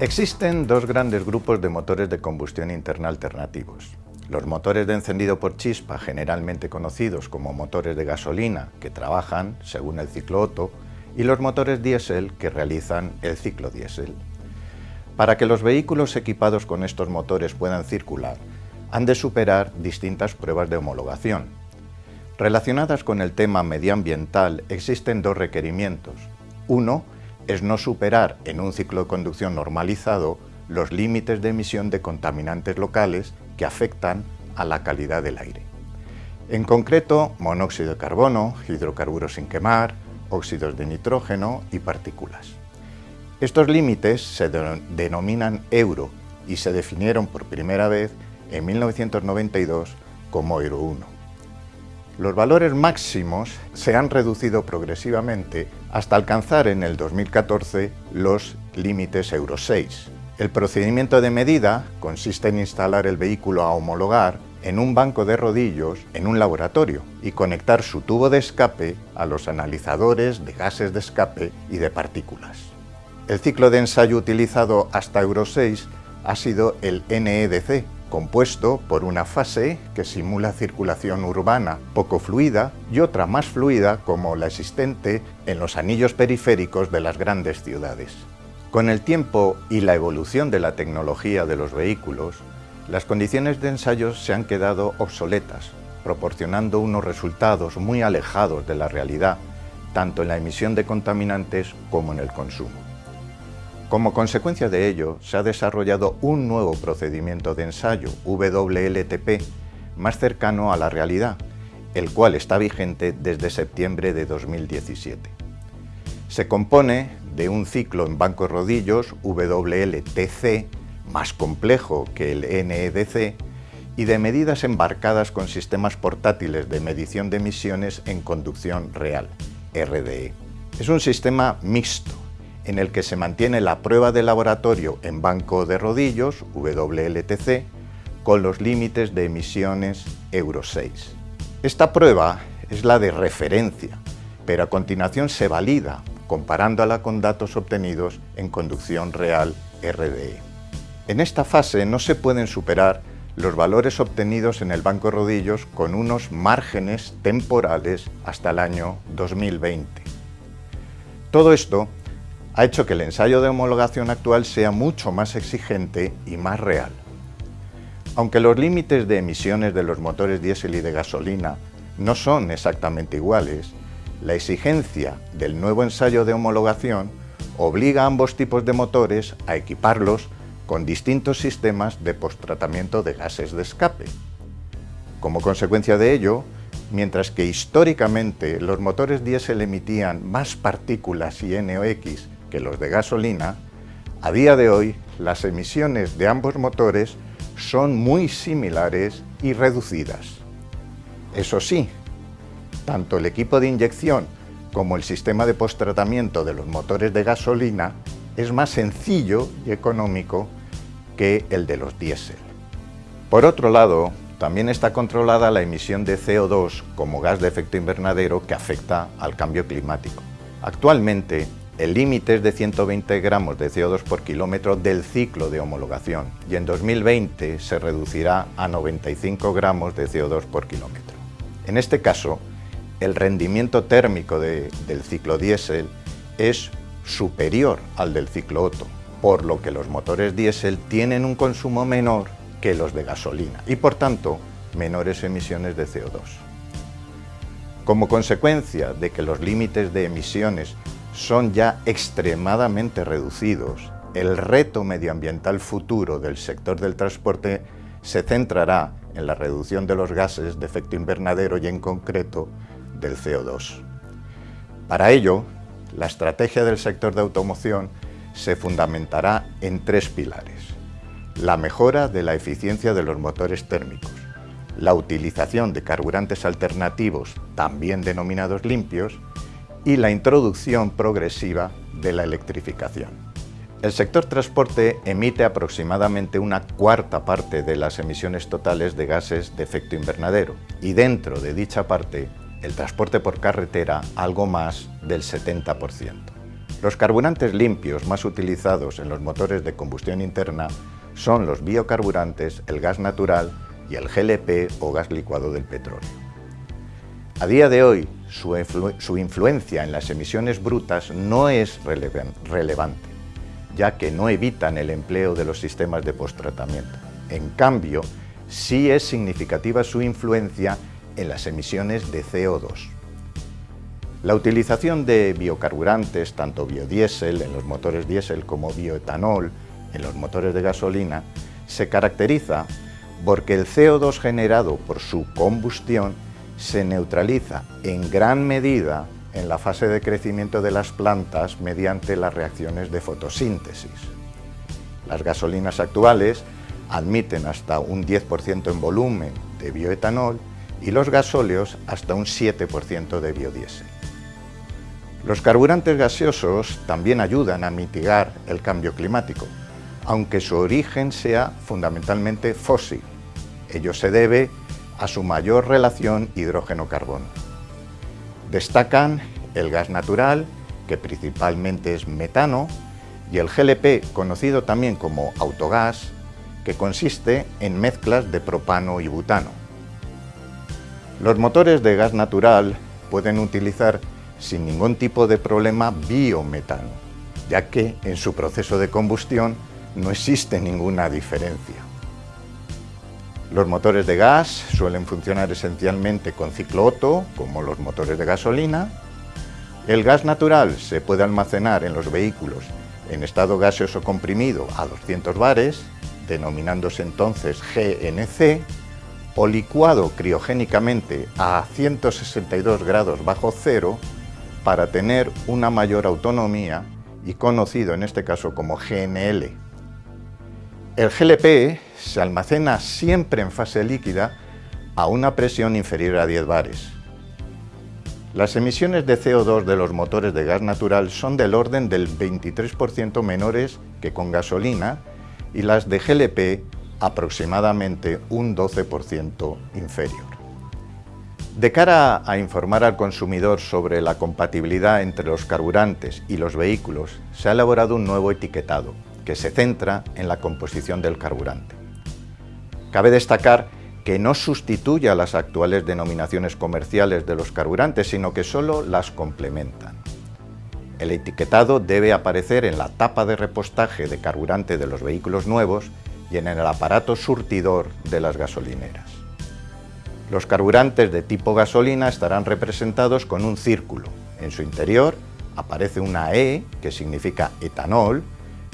Existen dos grandes grupos de motores de combustión interna alternativos. Los motores de encendido por chispa, generalmente conocidos como motores de gasolina, que trabajan según el ciclo Otto, y los motores diésel, que realizan el ciclo diésel. Para que los vehículos equipados con estos motores puedan circular, han de superar distintas pruebas de homologación. Relacionadas con el tema medioambiental existen dos requerimientos. Uno es no superar en un ciclo de conducción normalizado los límites de emisión de contaminantes locales que afectan a la calidad del aire. En concreto, monóxido de carbono, hidrocarburos sin quemar, óxidos de nitrógeno y partículas. Estos límites se denominan euro y se definieron por primera vez en 1992 como Euro 1. Los valores máximos se han reducido progresivamente hasta alcanzar en el 2014 los límites Euro 6. El procedimiento de medida consiste en instalar el vehículo a homologar en un banco de rodillos en un laboratorio y conectar su tubo de escape a los analizadores de gases de escape y de partículas. El ciclo de ensayo utilizado hasta Euro 6 ha sido el NEDC, compuesto por una fase que simula circulación urbana poco fluida y otra más fluida como la existente en los anillos periféricos de las grandes ciudades. Con el tiempo y la evolución de la tecnología de los vehículos, las condiciones de ensayo se han quedado obsoletas, proporcionando unos resultados muy alejados de la realidad, tanto en la emisión de contaminantes como en el consumo. Como consecuencia de ello, se ha desarrollado un nuevo procedimiento de ensayo, WLTP, más cercano a la realidad, el cual está vigente desde septiembre de 2017. Se compone de un ciclo en bancos rodillos, WLTC, más complejo que el NEDC, y de medidas embarcadas con sistemas portátiles de medición de emisiones en conducción real, RDE. Es un sistema mixto, en el que se mantiene la prueba de laboratorio en banco de rodillos, WLTC, con los límites de emisiones Euro 6. Esta prueba es la de referencia, pero a continuación se valida comparándola con datos obtenidos en conducción real RDE. En esta fase no se pueden superar los valores obtenidos en el banco rodillos con unos márgenes temporales hasta el año 2020. Todo esto ha hecho que el ensayo de homologación actual sea mucho más exigente y más real. Aunque los límites de emisiones de los motores diésel y de gasolina no son exactamente iguales, la exigencia del nuevo ensayo de homologación obliga a ambos tipos de motores a equiparlos con distintos sistemas de posttratamiento de gases de escape. Como consecuencia de ello, mientras que históricamente los motores diésel emitían más partículas y NOx que los de gasolina, a día de hoy las emisiones de ambos motores son muy similares y reducidas. Eso sí, tanto el equipo de inyección como el sistema de posttratamiento de los motores de gasolina es más sencillo y económico que el de los diésel. Por otro lado, también está controlada la emisión de CO2 como gas de efecto invernadero que afecta al cambio climático. Actualmente, el límite es de 120 gramos de CO2 por kilómetro del ciclo de homologación y en 2020 se reducirá a 95 gramos de CO2 por kilómetro. En este caso, el rendimiento térmico del ciclo diésel es superior al del ciclo Otto, por lo que los motores diésel tienen un consumo menor que los de gasolina y por tanto menores emisiones de CO2. Como consecuencia de que los límites de emisiones son ya extremadamente reducidos, el reto medioambiental futuro del sector del transporte se centrará en la reducción de los gases de efecto invernadero y en concreto del CO2. Para ello, la estrategia del sector de automoción se fundamentará en tres pilares. La mejora de la eficiencia de los motores térmicos, la utilización de carburantes alternativos, también denominados limpios, y la introducción progresiva de la electrificación. El sector transporte emite aproximadamente una cuarta parte de las emisiones totales de gases de efecto invernadero y dentro de dicha parte el transporte por carretera algo más del 70%. Los carburantes limpios más utilizados en los motores de combustión interna son los biocarburantes, el gas natural y el GLP o gas licuado del petróleo. A día de hoy, su, influencia en las emisiones brutas no es relevante, ya que no evitan el empleo de los sistemas de posttratamiento. En cambio, sí es significativa su influencia en las emisiones de CO2. La utilización de biocarburantes, tanto biodiesel en los motores diésel como bioetanol en los motores de gasolina, se caracteriza porque el CO2 generado por su combustión se neutraliza en gran medida en la fase de crecimiento de las plantas mediante las reacciones de fotosíntesis. Las gasolinas actuales admiten hasta un 10% en volumen de bioetanol y los gasóleos hasta un 7% de biodiesel. Los carburantes gaseosos también ayudan a mitigar el cambio climático, aunque su origen sea fundamentalmente fósil. Ello se debe a su mayor relación hidrógeno-carbono. Destacan el gas natural, que principalmente es metano, y el GLP, conocido también como autogás, que consiste en mezclas de propano y butano. Los motores de gas natural pueden utilizar sin ningún tipo de problema biometano, ya que en su proceso de combustión no existe ninguna diferencia. Los motores de gas suelen funcionar esencialmente con ciclo Otto, como los motores de gasolina. El gas natural se puede almacenar en los vehículos en estado gaseoso comprimido a 200 bares, denominándose entonces GNC, o licuado criogénicamente a 162 grados bajo cero para tener una mayor autonomía y conocido en este caso como GNL. El GLP se almacena siempre en fase líquida a una presión inferior a 10 bares. Las emisiones de CO2 de los motores de gas natural son del orden del 23% menores que con gasolina y las de GLP aproximadamente un 12% inferior. De cara a informar al consumidor sobre la compatibilidad entre los carburantes y los vehículos, se ha elaborado un nuevo etiquetado que se centra en la composición del carburante. Cabe destacar que no sustituye a las actuales denominaciones comerciales de los carburantes, sino que solo las complementan. El etiquetado debe aparecer en la tapa de repostaje de carburante de los vehículos nuevos y en el aparato surtidor de las gasolineras. Los carburantes de tipo gasolina estarán representados con un círculo. En su interior aparece una E, que significa etanol,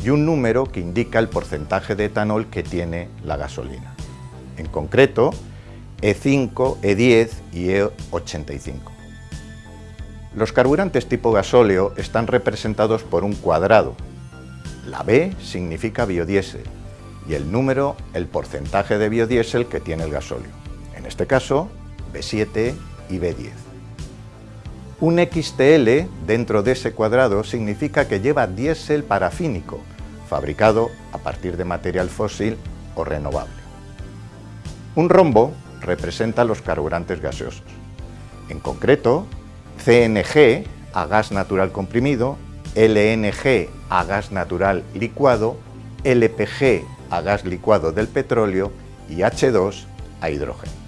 y un número que indica el porcentaje de etanol que tiene la gasolina en concreto E5, E10 y E85. Los carburantes tipo gasóleo están representados por un cuadrado. La B significa biodiesel y el número el porcentaje de biodiesel que tiene el gasóleo. En este caso, B7 y B10. Un XTL dentro de ese cuadrado significa que lleva diésel parafínico, fabricado a partir de material fósil o renovable. Un rombo representa los carburantes gaseosos. En concreto, CNG a gas natural comprimido, LNG a gas natural licuado, LPG a gas licuado del petróleo y H2 a hidrógeno.